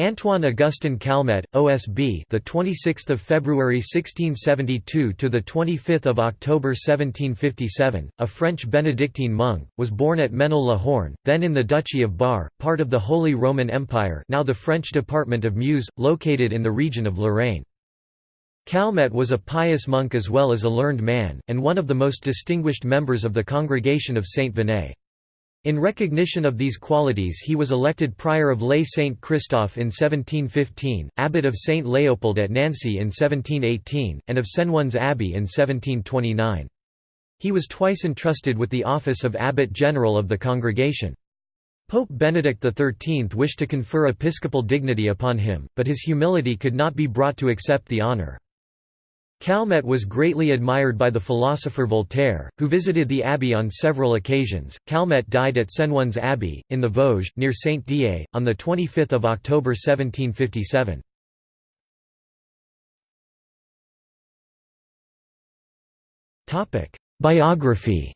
Antoine Augustin Calmet, OSB, the 26th of February 1672 to the 25th of October 1757, a French Benedictine monk, was born at Ménil-la-Horne, then in the Duchy of Bar, part of the Holy Roman Empire, now the French department of Meuse, located in the region of Lorraine. Calmet was a pious monk as well as a learned man, and one of the most distinguished members of the Congregation of Saint Venay. In recognition of these qualities he was elected prior of Lay Saint Christophe in 1715, abbot of Saint Leopold at Nancy in 1718, and of Senones Abbey in 1729. He was twice entrusted with the office of Abbot General of the congregation. Pope Benedict XIII wished to confer episcopal dignity upon him, but his humility could not be brought to accept the honour. Calmet was greatly admired by the philosopher Voltaire, who visited the abbey on several occasions. Calmet died at Senones Abbey, in the Vosges, near Saint Dié, on 25 October 1757. Biography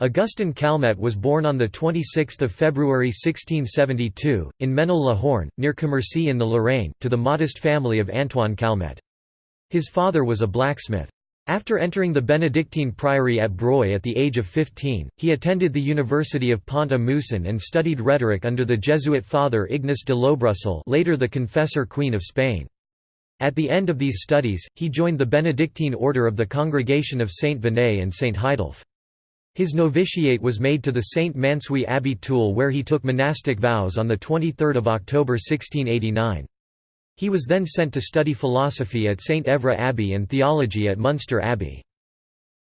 Augustin Calmet was born on 26 February 1672, in Ménil-la-Horne, near Commercy in the Lorraine, to the modest family of Antoine Calmet. His father was a blacksmith. After entering the Benedictine priory at Breuil at the age of 15, he attended the University of Pont-à-Mousson and studied rhetoric under the Jesuit father Ignace de Laubrussel later the confessor Queen of Spain. At the end of these studies, he joined the Benedictine order of the Congregation of Saint Venay and Saint Heidulf. His novitiate was made to the St. Mansuy Abbey Toul where he took monastic vows on 23 October 1689. He was then sent to study philosophy at St. Evra Abbey and theology at Munster Abbey.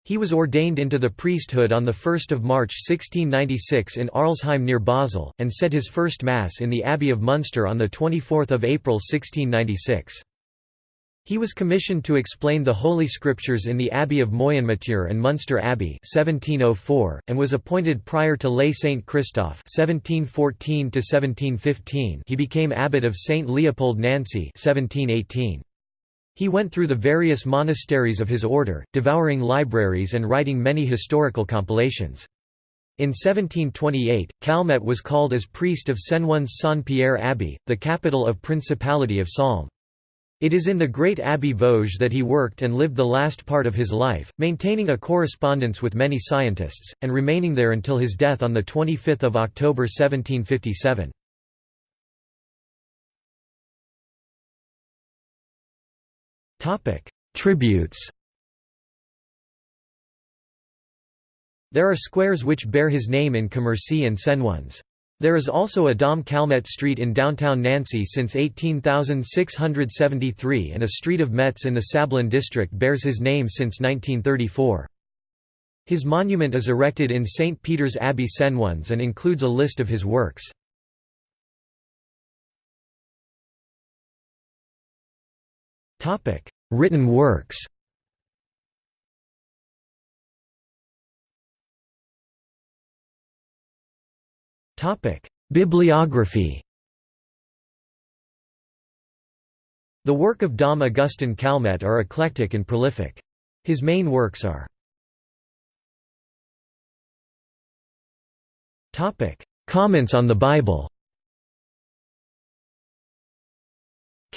He was ordained into the priesthood on 1 March 1696 in Arlesheim near Basel, and said his first Mass in the Abbey of Munster on 24 April 1696. He was commissioned to explain the Holy Scriptures in the Abbey of Moyenmoutier and Munster Abbey 1704, and was appointed prior to Lay St. Christophe 1714 he became abbot of St. Leopold Nancy 1718. He went through the various monasteries of his order, devouring libraries and writing many historical compilations. In 1728, Calmet was called as priest of Senones Saint-Pierre Abbey, the capital of Principality of Salm. It is in the great Abbey Vosges that he worked and lived the last part of his life, maintaining a correspondence with many scientists, and remaining there until his death on 25 October 1757. Tributes There are squares which bear his name in Commercy and Senones. There is also a Dom Calmet Street in downtown Nancy since 18673 and a street of Metz in the Sablon district bears his name since 1934. His monument is erected in St. Peter's Abbey Senones and includes a list of his works. Written works Bibliography The work of Dom Augustin Calmet are eclectic and prolific. His main works are Topic: Comments on the Bible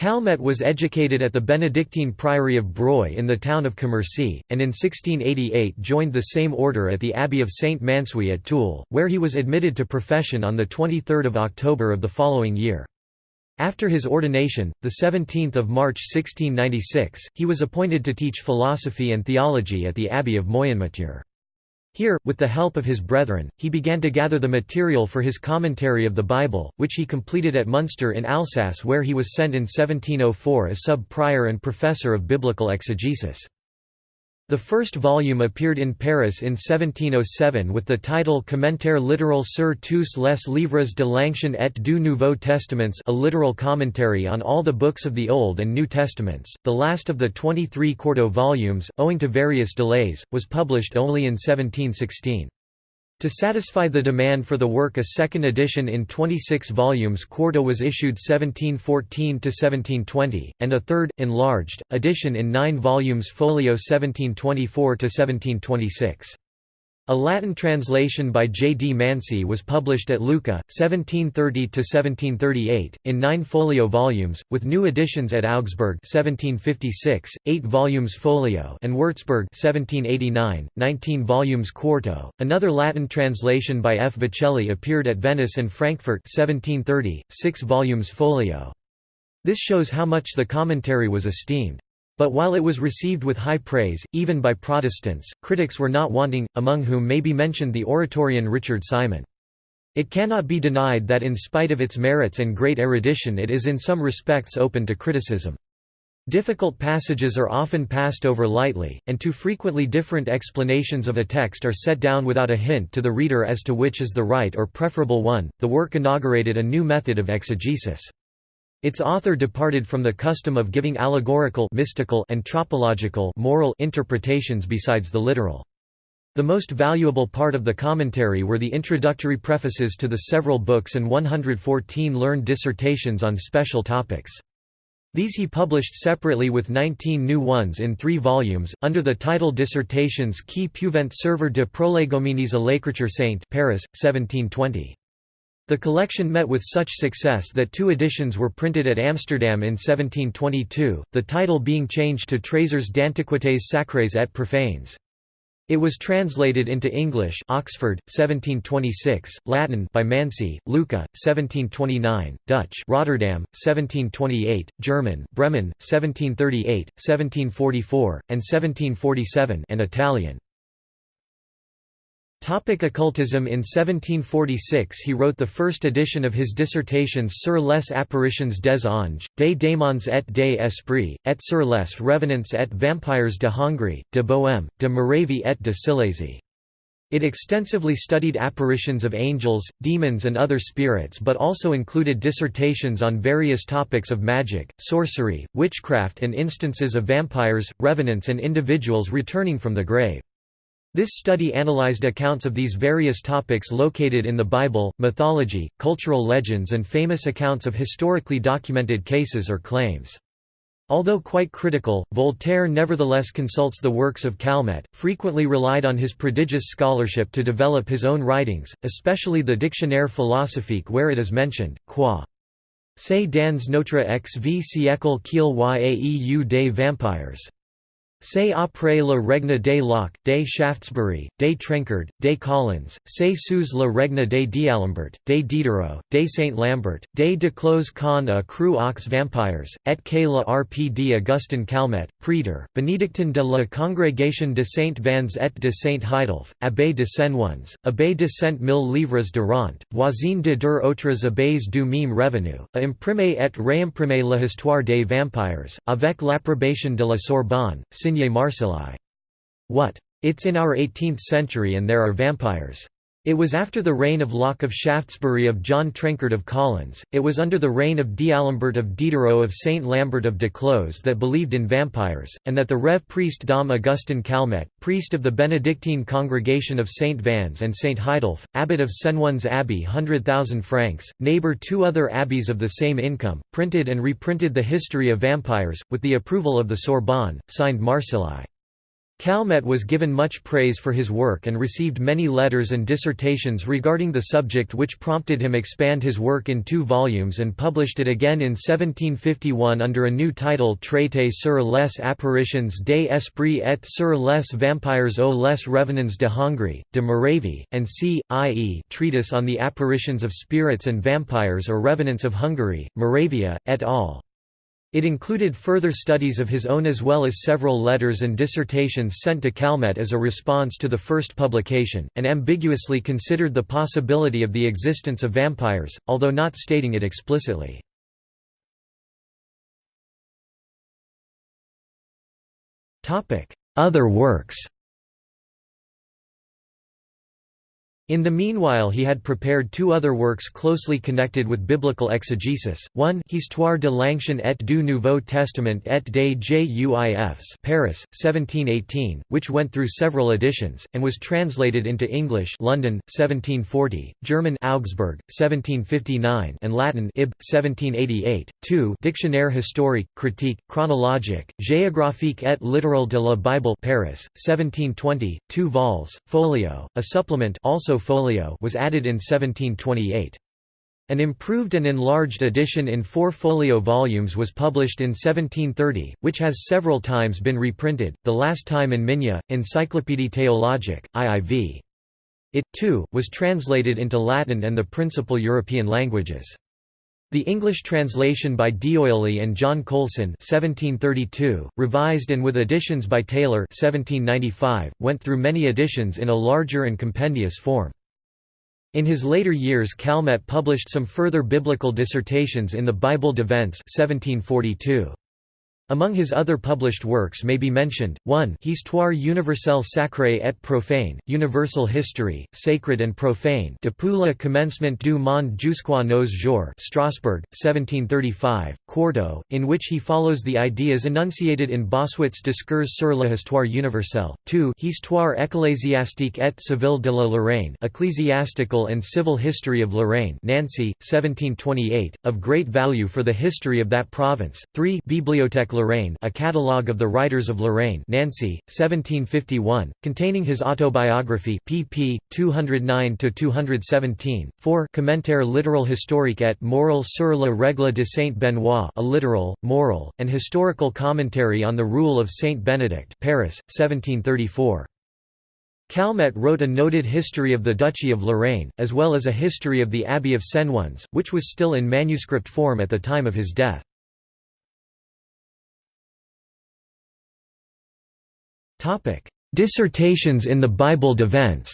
Calmet was educated at the Benedictine Priory of Breuil in the town of Commercy, and in 1688 joined the same order at the Abbey of Saint Mansuy at Toul, where he was admitted to profession on 23 October of the following year. After his ordination, 17 March 1696, he was appointed to teach philosophy and theology at the Abbey of Moyenmoutier. Here, with the help of his brethren, he began to gather the material for his commentary of the Bible, which he completed at Munster in Alsace where he was sent in 1704 as sub-prior and professor of biblical exegesis. The first volume appeared in Paris in 1707 with the title Commentaire littéral sur tous les livres de l'Ancien et du Nouveau Testaments a literal commentary on all the books of the Old and New Testaments. The last of the 23 quarto volumes, owing to various delays, was published only in 1716. To satisfy the demand for the work a second edition in 26 volumes quarto was issued 1714–1720, and a third, enlarged, edition in nine volumes folio 1724–1726. A Latin translation by J. D. Mansi was published at Lucca, 1730–1738, in nine folio volumes, with new editions at Augsburg 1756, eight volumes folio and Würzburg 1789, 19 volumes quarto. Another Latin translation by F. Vicelli appeared at Venice and Frankfurt 1730, six volumes folio. This shows how much the commentary was esteemed. But while it was received with high praise, even by Protestants, critics were not wanting, among whom may be mentioned the Oratorian Richard Simon. It cannot be denied that in spite of its merits and great erudition it is in some respects open to criticism. Difficult passages are often passed over lightly, and too frequently different explanations of a text are set down without a hint to the reader as to which is the right or preferable one. The work inaugurated a new method of exegesis. Its author departed from the custom of giving allegorical mystical and tropological moral interpretations besides the literal. The most valuable part of the commentary were the introductory prefaces to the several books and 114 learned dissertations on special topics. These he published separately with 19 new ones in three volumes, under the title Dissertations qui puvent servir de prolegomines à l'écriture sainte Paris, 1720. The collection met with such success that two editions were printed at Amsterdam in 1722, the title being changed to Trésors d'antiquités sacrées et profanes. It was translated into English Oxford, 1726, Latin by Mansi, Lucca, 1729, Dutch Rotterdam, 1728, German Bremen, 1738, 1744, and 1747 and Italian. Topic occultism In 1746 he wrote the first edition of his dissertations sur les apparitions des anges, des démons et des esprits, et sur les revenants et vampires de Hongrie, de Bohème, de Moravie et de Silésie. It extensively studied apparitions of angels, demons and other spirits but also included dissertations on various topics of magic, sorcery, witchcraft and instances of vampires, revenants and individuals returning from the grave. This study analyzed accounts of these various topics located in the Bible, mythology, cultural legends and famous accounts of historically documented cases or claims. Although quite critical, Voltaire nevertheless consults the works of Calmet, frequently relied on his prodigious scholarship to develop his own writings, especially the Dictionnaire philosophique where it is mentioned, quoi. C'est dans notre vie siècle qu'il y a eu des vampires. C'est après le règne des Locke, des Shaftesbury, des Trenchard, des Collins, c'est sous le règne des d'Alembert, des Diderot, des Saint Lambert, des Duclos con a cru aux vampires, et que la rpd Augustin Calmet, Prétor, Benedictin de la Congrégation de Saint Vans et de Saint Heidulf, abbé de Senones, abbé de Saint Mille Livres de Rente, voisin de deux autres abbés du même revenu, a imprimé et réimprimé l'histoire des vampires, avec l'approbation de la Sorbonne, What? It's in our 18th century and there are vampires. It was after the reign of Locke of Shaftesbury of John Trenchard of Collins, it was under the reign of D'Alembert of Diderot of Saint Lambert of Duclos that believed in vampires, and that the Rev. Priest Dom Augustin Calmet, priest of the Benedictine congregation of Saint Vans and Saint Heidulf, abbot of Senones Abbey 100,000 francs, neighbor two other abbeys of the same income, printed and reprinted the history of vampires, with the approval of the Sorbonne, signed Marceli. Calmet was given much praise for his work and received many letters and dissertations regarding the subject which prompted him expand his work in two volumes and published it again in 1751 under a new title Traité sur les apparitions des esprits et sur les vampires aux les revenants de Hongrie, de Moravie, and c. i.e. Treatise on the apparitions of spirits and vampires or revenants of Hungary, Moravia, et al. It included further studies of his own as well as several letters and dissertations sent to Calmet as a response to the first publication, and ambiguously considered the possibility of the existence of vampires, although not stating it explicitly. Other works In the meanwhile he had prepared two other works closely connected with biblical exegesis, one Histoire de l'Ancien et du Nouveau Testament et des Juifs Paris, 1718, which went through several editions, and was translated into English London, 1740, German Augsburg, 1759 and Latin Ib. 1788, 2 Dictionnaire historique, critique, chronologique, géographique et littéral de la Bible Paris, 1720, 2 vols, folio, a supplement also folio was added in 1728. An improved and enlarged edition in four folio volumes was published in 1730, which has several times been reprinted, the last time in Migne, Encyclopédie théologique, IIV. It, too, was translated into Latin and the principal European languages. The English translation by D'Oyly and John Colson 1732, revised and with additions by Taylor 1795, went through many editions in a larger and compendious form. In his later years Calmet published some further biblical dissertations in the Bible de Vence 1742. Among his other published works may be mentioned, 1 Histoire universelle sacrée et profane, Universal History, Sacred and Profane depuis le commencement du monde jusqu'à nos jours Strasbourg, 1735, quarto, in which he follows the ideas enunciated in Bossuet's Discours sur l'histoire universelle, 2 Histoire ecclésiastique et civile de la Lorraine Ecclesiastical and Civil History of Lorraine Nancy, 1728, of great value for the history of that province, 3 Bibliothèque Lorraine A Catalogue of the Writers of Lorraine Nancy, 1751, containing his autobiography pp. 209–217, 4 Commentaire littéral historique et moral sur la règle de Saint-Benoît a literal, moral, and historical commentary on the rule of Saint Benedict Paris, 1734. Calmet wrote a noted history of the Duchy of Lorraine, as well as a history of the Abbey of Senones, which was still in manuscript form at the time of his death. Dissertations in the Bible de Vence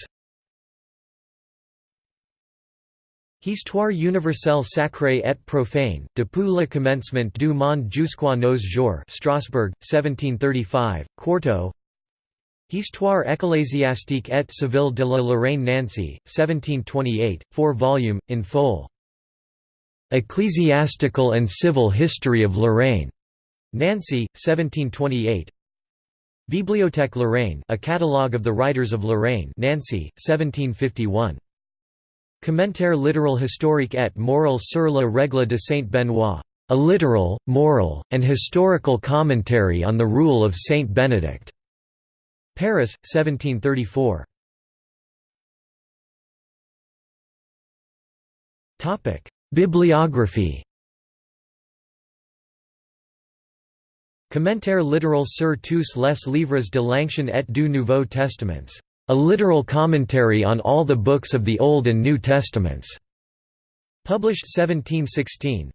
Histoire universelle sacrée et profane, depuis le commencement du monde jusqu'à nos jours Strasbourg, 1735, quarto Histoire ecclésiastique et civile de la Lorraine Nancy, 1728, 4 volume, in full. Ecclesiastical and Civil History of Lorraine. Nancy, 1728, Bibliothèque Lorraine A Catalogue of the Writers of Lorraine Nancy, 1751. Commentaire littéral historique et moral sur la règle de Saint-Benoît. A literal, moral, and historical commentary on the rule of Saint Benedict. Paris, 1734. Topic: Bibliography Commentaire littéral sur tous les livres de l'Ancien et du Nouveau Testaments. A literal commentary on all the books of the Old and New Testaments. Published 1716.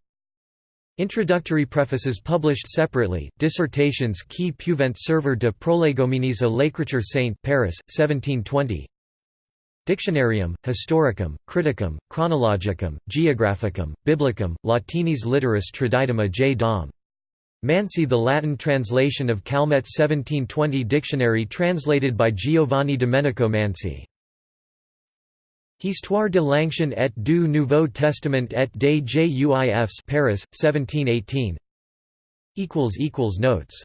Introductory prefaces published separately, Dissertations qui peuvent servir de prolegomenies à l'écriture sainte Paris, 1720 Dictionarium, Historicum, Criticum, Chronologicum, Geographicum, Biblicum, Latinis literis traditum a J. Dom. Mansi the Latin translation of Calmet's 1720 dictionary translated by Giovanni Domenico Mansi. Histoire de l'Ancien et du Nouveau Testament et des Juifs Paris, 1718 Notes